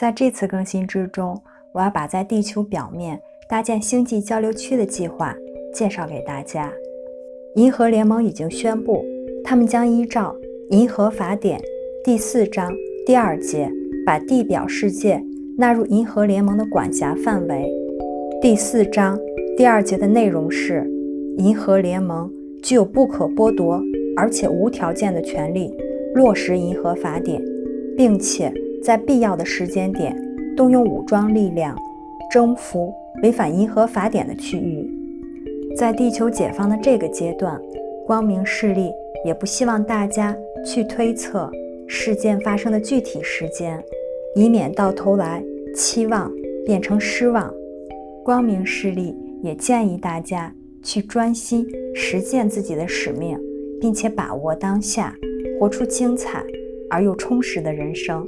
在这次更新之中，我要把在地球表面搭建星际交流区的计划介绍给大家。银河联盟已经宣布，他们将依照《银河法典》第四章第二节，把地表世界纳入银河联盟的管辖范围。第四章第二节的内容是：银河联盟具有不可剥夺而且无条件的权利，落实银河法典，并且。在必要的时间点，动用武装力量征服违反银河法典的区域。在地球解放的这个阶段，光明势力也不希望大家去推测事件发生的具体时间，以免到头来期望变成失望。光明势力也建议大家去专心实践自己的使命，并且把握当下，活出精彩而又充实的人生。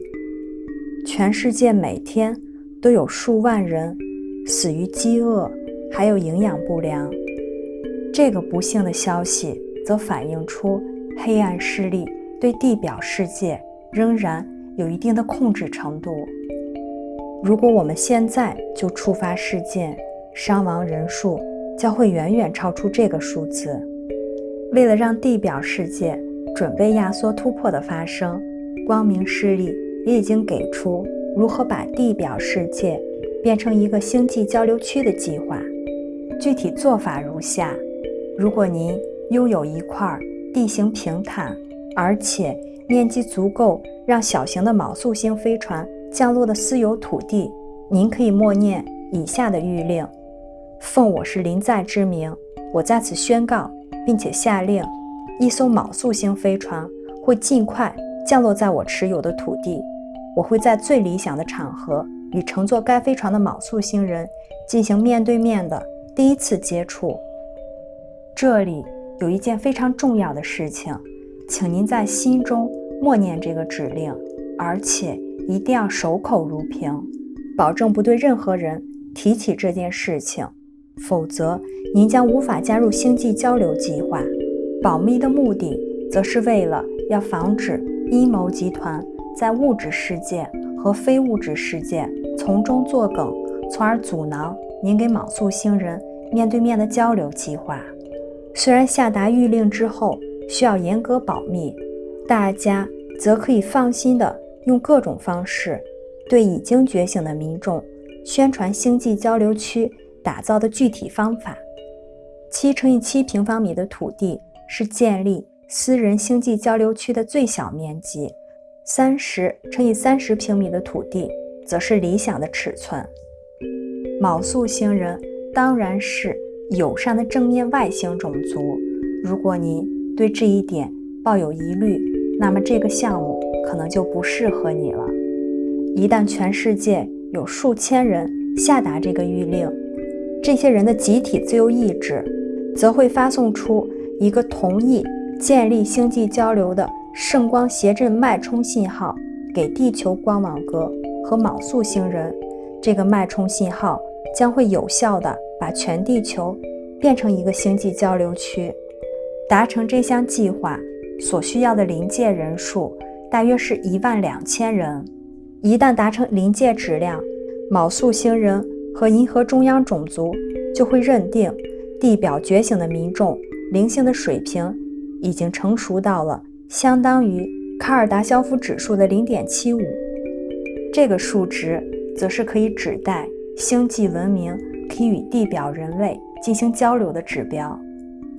全世界每天都有数万人死于饥饿，还有营养不良。这个不幸的消息则反映出黑暗势力对地表世界仍然有一定的控制程度。如果我们现在就触发事件，伤亡人数将会远远超出这个数字。为了让地表世界准备压缩突破的发生，光明势力。也已经给出如何把地表世界变成一个星际交流区的计划。具体做法如下：如果您拥有一块地形平坦，而且面积足够让小型的昴宿星飞船降落的私有土地，您可以默念以下的谕令：奉我是临在之名，我在此宣告，并且下令，一艘昴宿星飞船会尽快降落在我持有的土地。我会在最理想的场合与乘坐该飞船的卯宿星人进行面对面的第一次接触。这里有一件非常重要的事情，请您在心中默念这个指令，而且一定要守口如瓶，保证不对任何人提起这件事情，否则您将无法加入星际交流计划。保密的目的，则是为了要防止阴谋集团。在物质世界和非物质世界从中作梗，从而阻挠您给莽素星人面对面的交流计划。虽然下达谕令之后需要严格保密，大家则可以放心的用各种方式对已经觉醒的民众宣传星际交流区打造的具体方法。七乘以七平方米的土地是建立私人星际交流区的最小面积。三十乘以三十平米的土地，则是理想的尺寸。卯宿星人当然是友善的正面外星种族。如果您对这一点抱有疑虑，那么这个项目可能就不适合你了。一旦全世界有数千人下达这个谕令，这些人的集体自由意志，则会发送出一个同意建立星际交流的。圣光谐振脉冲信号给地球光网格和卯宿星人，这个脉冲信号将会有效的把全地球变成一个星际交流区。达成这项计划所需要的临界人数大约是一万两千人。一旦达成临界质量，卯宿星人和银河中央种族就会认定地表觉醒的民众灵性的水平已经成熟到了。相当于卡尔达肖夫指数的零点七五，这个数值则是可以指代星际文明可以与地表人类进行交流的指标。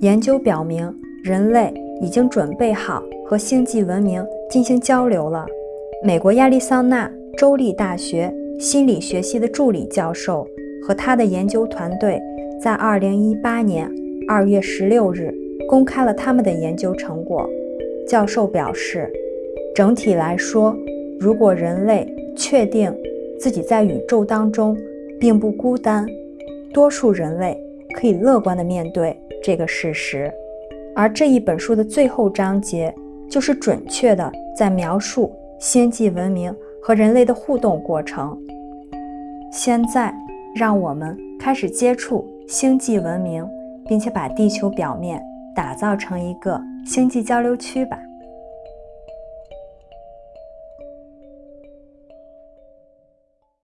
研究表明，人类已经准备好和星际文明进行交流了。美国亚利桑那州立大学心理学系的助理教授和他的研究团队在2018年2月16日公开了他们的研究成果。教授表示，整体来说，如果人类确定自己在宇宙当中并不孤单，多数人类可以乐观地面对这个事实。而这一本书的最后章节就是准确地在描述星际文明和人类的互动过程。现在，让我们开始接触星际文明，并且把地球表面。打造成一个星际交流区吧。